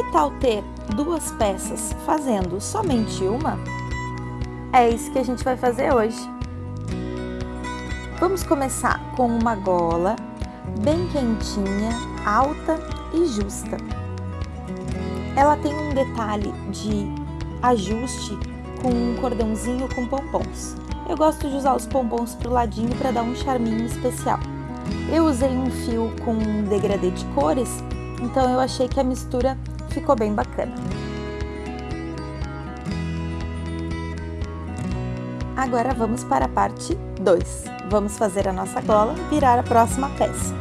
Que tal ter duas peças fazendo somente uma? É isso que a gente vai fazer hoje. Vamos começar com uma gola bem quentinha, alta e justa. Ela tem um detalhe de ajuste com um cordãozinho com pompons. Eu gosto de usar os pompons pro ladinho para dar um charminho especial. Eu usei um fio com um degradê de cores, então eu achei que a mistura ficou bem bacana. Agora vamos para a parte 2. Vamos fazer a nossa gola virar a próxima peça.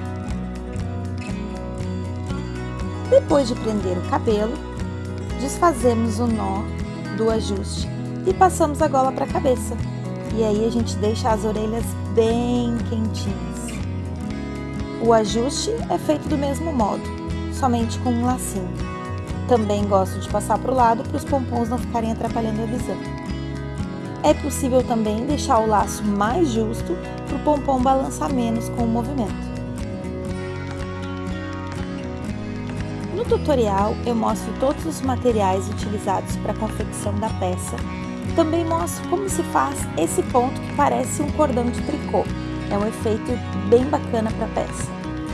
Depois de prender o cabelo, desfazemos o nó do ajuste e passamos a gola para a cabeça. E aí a gente deixa as orelhas bem quentinhas. O ajuste é feito do mesmo modo, somente com um lacinho. Também gosto de passar para o lado para os pompons não ficarem atrapalhando a visão. É possível também deixar o laço mais justo para o pompom balançar menos com o movimento. No tutorial eu mostro todos os materiais utilizados para a confecção da peça também mostro como se faz esse ponto que parece um cordão de tricô. É um efeito bem bacana para a peça.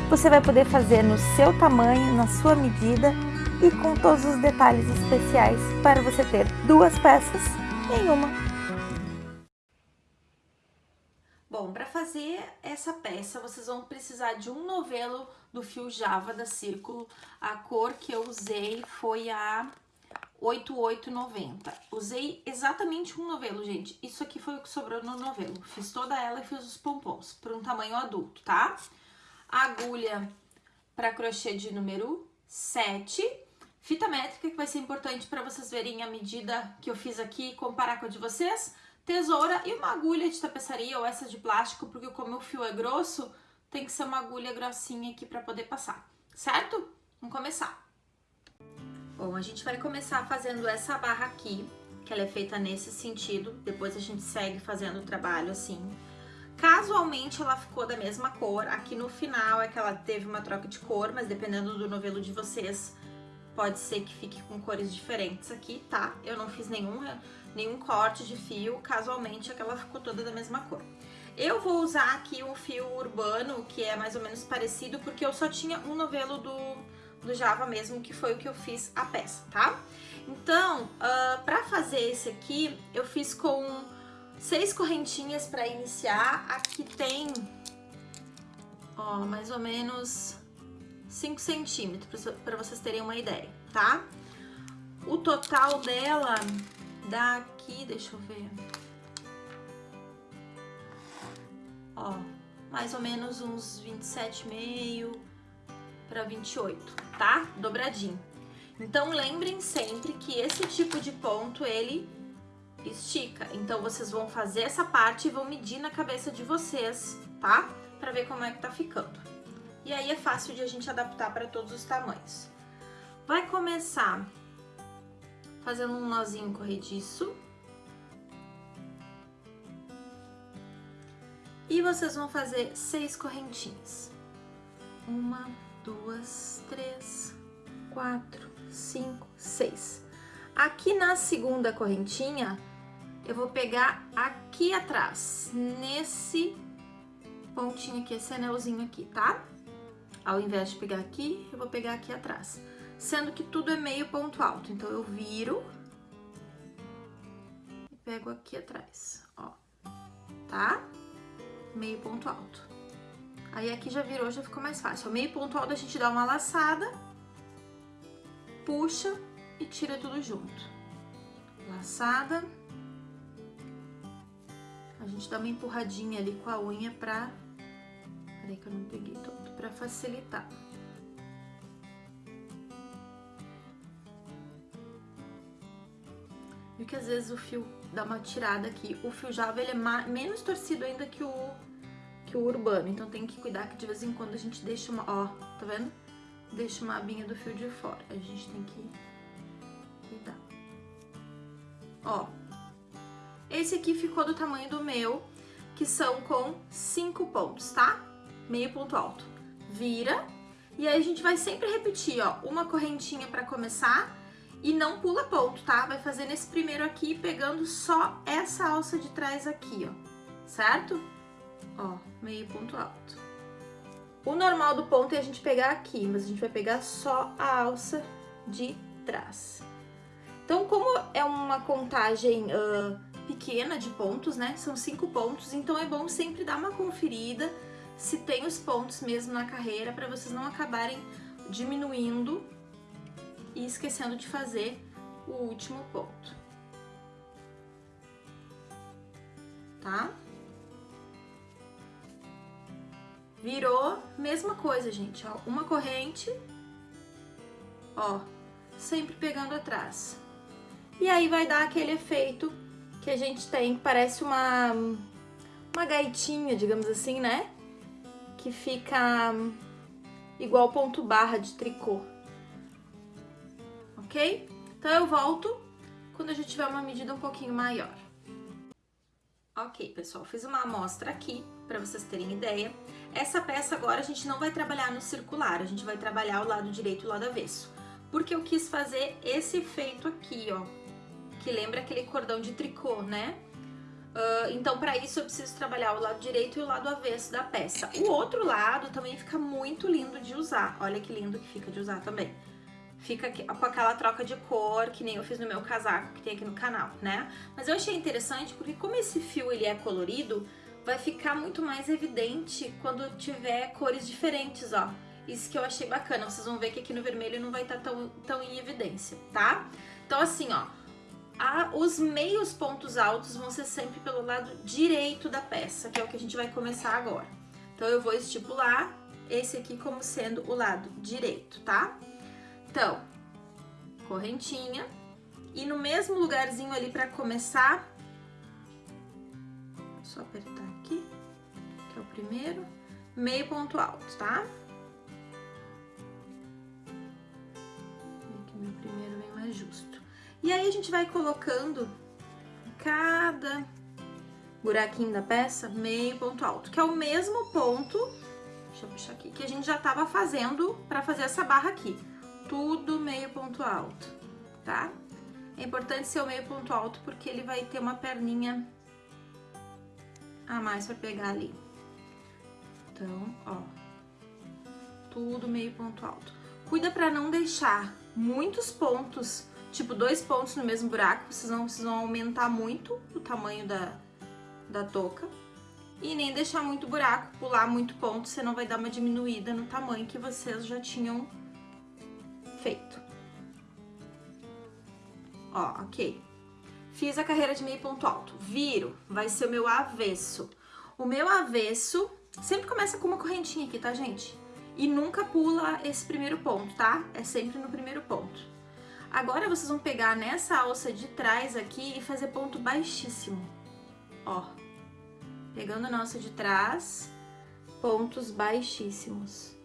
Você vai poder fazer no seu tamanho, na sua medida e com todos os detalhes especiais para você ter duas peças em uma. Bom, para fazer essa peça, vocês vão precisar de um novelo do fio Java da Círculo. A cor que eu usei foi a 88,90. Usei exatamente um novelo, gente. Isso aqui foi o que sobrou no novelo. Fiz toda ela e fiz os pompons para um tamanho adulto, tá? Agulha para crochê de número 7. Fita métrica, que vai ser importante para vocês verem a medida que eu fiz aqui e comparar com a de vocês. Tesoura e uma agulha de tapeçaria ou essa de plástico, porque como o fio é grosso, tem que ser uma agulha grossinha aqui para poder passar, certo? Vamos começar. Bom, a gente vai começar fazendo essa barra aqui, que ela é feita nesse sentido, depois a gente segue fazendo o trabalho assim. Casualmente ela ficou da mesma cor, aqui no final é que ela teve uma troca de cor, mas dependendo do novelo de vocês, pode ser que fique com cores diferentes aqui, tá? Eu não fiz nenhum, nenhum corte de fio, casualmente é que ela ficou toda da mesma cor. Eu vou usar aqui um fio urbano, que é mais ou menos parecido, porque eu só tinha um novelo do do Java mesmo, que foi o que eu fiz a peça, tá? Então, uh, pra fazer esse aqui, eu fiz com seis correntinhas pra iniciar. Aqui tem, ó, mais ou menos 5 centímetros, pra vocês terem uma ideia, tá? O total dela dá aqui, deixa eu ver... Ó, mais ou menos uns 27,5 para 28, tá? Dobradinho. Então, lembrem sempre que esse tipo de ponto, ele estica. Então, vocês vão fazer essa parte e vão medir na cabeça de vocês, tá? Pra ver como é que tá ficando. E aí, é fácil de a gente adaptar para todos os tamanhos. Vai começar fazendo um nozinho corrediço. E vocês vão fazer seis correntinhas. Uma, duas, três, quatro, cinco, seis. Aqui na segunda correntinha, eu vou pegar aqui atrás, nesse pontinho aqui, esse anelzinho aqui, tá? Ao invés de pegar aqui, eu vou pegar aqui atrás. Sendo que tudo é meio ponto alto, então eu viro e pego aqui atrás, ó, tá? Meio ponto alto. Aí aqui já virou, já ficou mais fácil. O meio ponto alto a gente dá uma laçada, puxa e tira tudo junto. Laçada. A gente dá uma empurradinha ali com a unha pra... Peraí que eu não peguei todo, pra facilitar. Viu que às vezes o fio dá uma tirada aqui. O fio java, ele é menos torcido ainda que o que o urbano. Então tem que cuidar que de vez em quando a gente deixa uma, ó, tá vendo? Deixa uma abinha do fio de fora. A gente tem que cuidar. Ó, esse aqui ficou do tamanho do meu, que são com cinco pontos, tá? Meio ponto alto. Vira E aí a gente vai sempre repetir, ó, uma correntinha pra começar e não pula ponto, tá? Vai fazer nesse primeiro aqui, pegando só essa alça de trás aqui, ó, certo? Ó, meio ponto alto. O normal do ponto é a gente pegar aqui, mas a gente vai pegar só a alça de trás. Então, como é uma contagem uh, pequena de pontos, né? São cinco pontos, então é bom sempre dar uma conferida se tem os pontos mesmo na carreira para vocês não acabarem diminuindo e esquecendo de fazer o último ponto. Tá? Virou, mesma coisa, gente, ó, uma corrente, ó, sempre pegando atrás. E aí vai dar aquele efeito que a gente tem, que parece uma, uma gaitinha, digamos assim, né? Que fica igual ponto barra de tricô. Ok? Então eu volto quando a gente tiver uma medida um pouquinho maior. Ok, pessoal, fiz uma amostra aqui para vocês terem ideia. Essa peça agora a gente não vai trabalhar no circular, a gente vai trabalhar o lado direito e o lado avesso. Porque eu quis fazer esse efeito aqui, ó, que lembra aquele cordão de tricô, né? Uh, então, para isso, eu preciso trabalhar o lado direito e o lado avesso da peça. O outro lado também fica muito lindo de usar. Olha que lindo que fica de usar também. Fica com aquela troca de cor, que nem eu fiz no meu casaco, que tem aqui no canal, né? Mas eu achei interessante porque como esse fio ele é colorido, vai ficar muito mais evidente quando tiver cores diferentes, ó. Isso que eu achei bacana. Vocês vão ver que aqui no vermelho não vai estar tá tão, tão em evidência, tá? Então, assim, ó a, os meios pontos altos vão ser sempre pelo lado direito da peça, que é o que a gente vai começar agora. Então, eu vou estipular esse aqui como sendo o lado direito, tá? Então, correntinha. E no mesmo lugarzinho ali pra começar, só apertar aqui, que é o primeiro, meio ponto alto, tá? Aqui E aí a gente vai colocando cada buraquinho da peça meio ponto alto, que é o mesmo ponto, deixa eu puxar aqui, que a gente já tava fazendo pra fazer essa barra aqui. Tudo meio ponto alto, tá? É importante ser o meio ponto alto porque ele vai ter uma perninha a mais pra pegar ali. Então, ó, tudo meio ponto alto. Cuida pra não deixar muitos pontos tipo dois pontos no mesmo buraco, vocês não precisam aumentar muito o tamanho da, da touca. E nem deixar muito buraco, pular muito ponto, você não vai dar uma diminuída no tamanho que vocês já tinham feito. Ó, ok. Fiz a carreira de meio ponto alto. Viro, vai ser o meu avesso. O meu avesso sempre começa com uma correntinha aqui, tá, gente? E nunca pula esse primeiro ponto, tá? É sempre no primeiro ponto. Agora vocês vão pegar nessa alça de trás aqui e fazer ponto baixíssimo, ó. Pegando a alça de trás, pontos baixíssimos.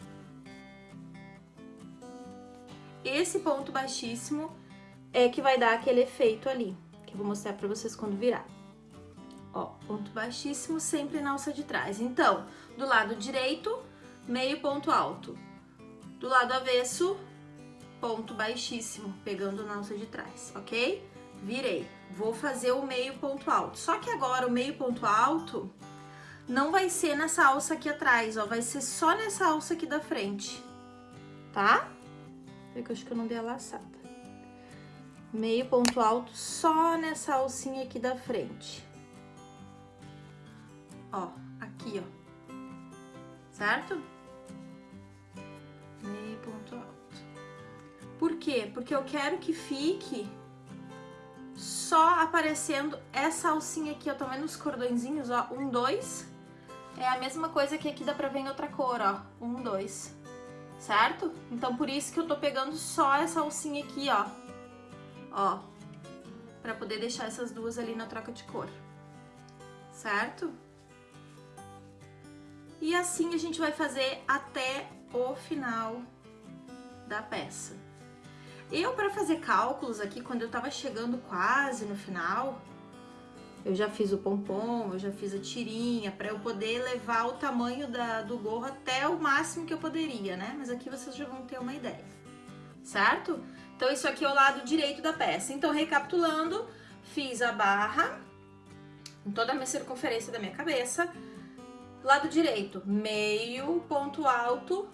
Esse ponto baixíssimo é que vai dar aquele efeito ali, que eu vou mostrar pra vocês quando virar. Ó, ponto baixíssimo sempre na alça de trás. Então, do lado direito, meio ponto alto. Do lado avesso, ponto baixíssimo, pegando na alça de trás, ok? Virei. Vou fazer o meio ponto alto. Só que agora o meio ponto alto não vai ser nessa alça aqui atrás, ó. Vai ser só nessa alça aqui da frente, tá? É que eu acho que eu não dei a laçada. Meio ponto alto só nessa alcinha aqui da frente. Ó, aqui, ó. Certo? Meio ponto alto. Por quê? Porque eu quero que fique só aparecendo essa alcinha aqui, ó, tá vendo os cordõezinhos, ó, um, dois, é a mesma coisa que aqui dá pra ver em outra cor, ó, um, dois, certo? Então, por isso que eu tô pegando só essa alcinha aqui, ó, ó, pra poder deixar essas duas ali na troca de cor, certo? E assim a gente vai fazer até o final da peça. Eu, para fazer cálculos aqui, quando eu tava chegando quase no final, Eu já fiz o pompom, eu já fiz a tirinha, para eu poder levar o tamanho da, do gorro até o máximo que eu poderia, né? Mas aqui vocês já vão ter uma ideia, certo? Então, isso aqui é o lado direito da peça. Então, recapitulando, fiz a barra em toda a minha circunferência da minha cabeça. Lado direito, meio ponto alto,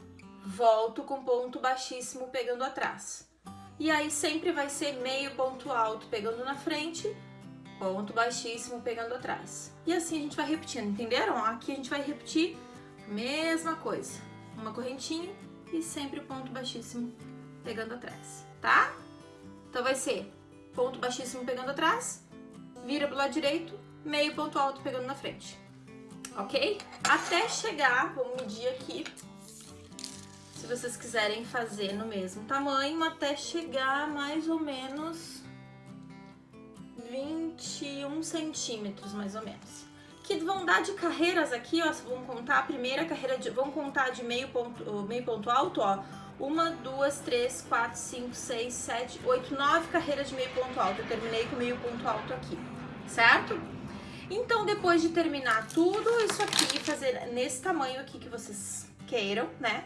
volto com ponto baixíssimo pegando atrás. E aí sempre vai ser meio ponto alto pegando na frente, ponto baixíssimo pegando atrás. E assim a gente vai repetindo, entenderam? Aqui a gente vai repetir a mesma coisa. Uma correntinha e sempre ponto baixíssimo pegando atrás, tá? Então vai ser ponto baixíssimo pegando atrás, vira pro lado direito, meio ponto alto pegando na frente, ok? Até chegar, vamos medir aqui, se vocês quiserem fazer no mesmo tamanho, até chegar mais ou menos 21 centímetros, mais ou menos. Que vão dar de carreiras aqui, ó, vamos contar a primeira carreira, de, vamos contar de meio ponto, meio ponto alto, ó, uma, duas, três, quatro, cinco, seis, sete, oito, nove carreiras de meio ponto alto. Eu terminei com meio ponto alto aqui, certo? Então, depois de terminar tudo isso aqui, fazer nesse tamanho aqui que vocês queiram, né?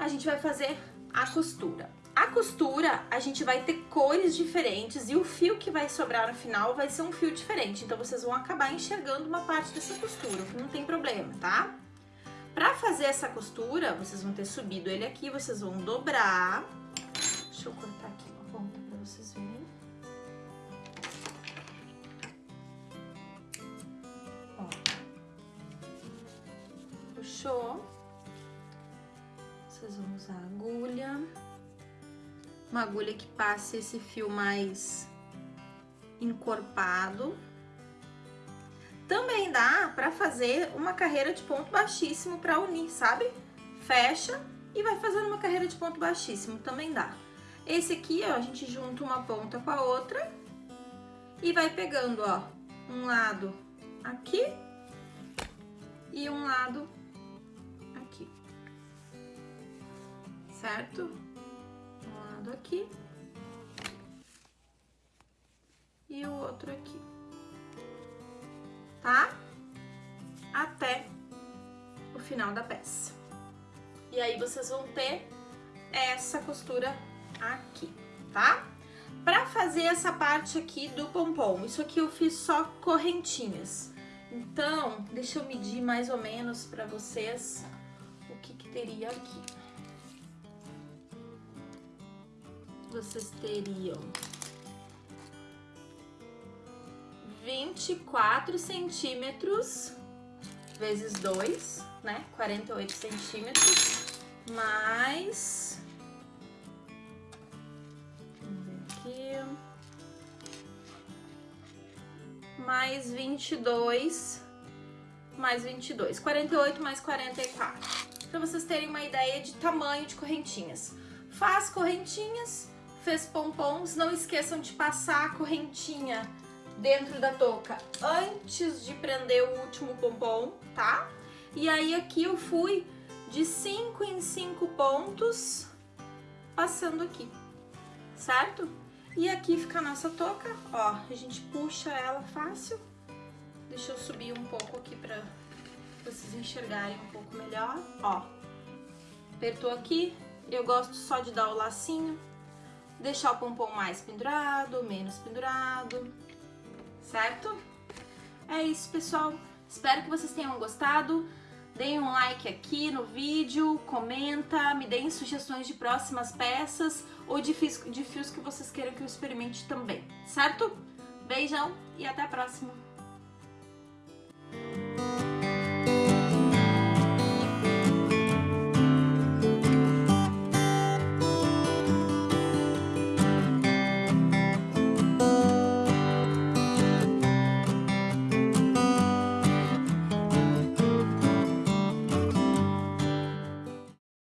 A gente vai fazer a costura. A costura, a gente vai ter cores diferentes e o fio que vai sobrar no final vai ser um fio diferente. Então, vocês vão acabar enxergando uma parte dessa costura, não tem problema, tá? Pra fazer essa costura, vocês vão ter subido ele aqui, vocês vão dobrar. Deixa eu cortar aqui uma ponta pra vocês verem. Ó. Puxou. Vocês vão usar agulha. Uma agulha que passe esse fio mais encorpado. Também dá pra fazer uma carreira de ponto baixíssimo pra unir, sabe? Fecha e vai fazendo uma carreira de ponto baixíssimo, também dá. Esse aqui, ó, a gente junta uma ponta com a outra e vai pegando, ó, um lado aqui e um lado certo? Um lado aqui e o outro aqui tá? Até o final da peça. E aí, vocês vão ter essa costura aqui, tá? Pra fazer essa parte aqui do pompom, isso aqui eu fiz só correntinhas. Então, deixa eu medir mais ou menos pra vocês o que que teria aqui. Vocês teriam 24 centímetros vezes 2, né? 48 centímetros, mais... Aqui... Mais 22, mais 22. 48 mais 44. Pra vocês terem uma ideia de tamanho de correntinhas. Faz correntinhas, fez pompons, não esqueçam de passar a correntinha dentro da touca antes de prender o último pompom, tá? E aí aqui eu fui de 5 em 5 pontos passando aqui, certo? E aqui fica a nossa touca, ó, a gente puxa ela fácil. Deixa eu subir um pouco aqui pra vocês enxergarem um pouco melhor, ó. Apertou aqui, eu gosto só de dar o lacinho, deixar o pompom mais pendurado, menos pendurado, certo? É isso, pessoal. Espero que vocês tenham gostado. Deem um like aqui no vídeo, comenta, me deem sugestões de próximas peças ou de fios, de fios que vocês queiram que eu experimente também, certo? Beijão e até a próxima!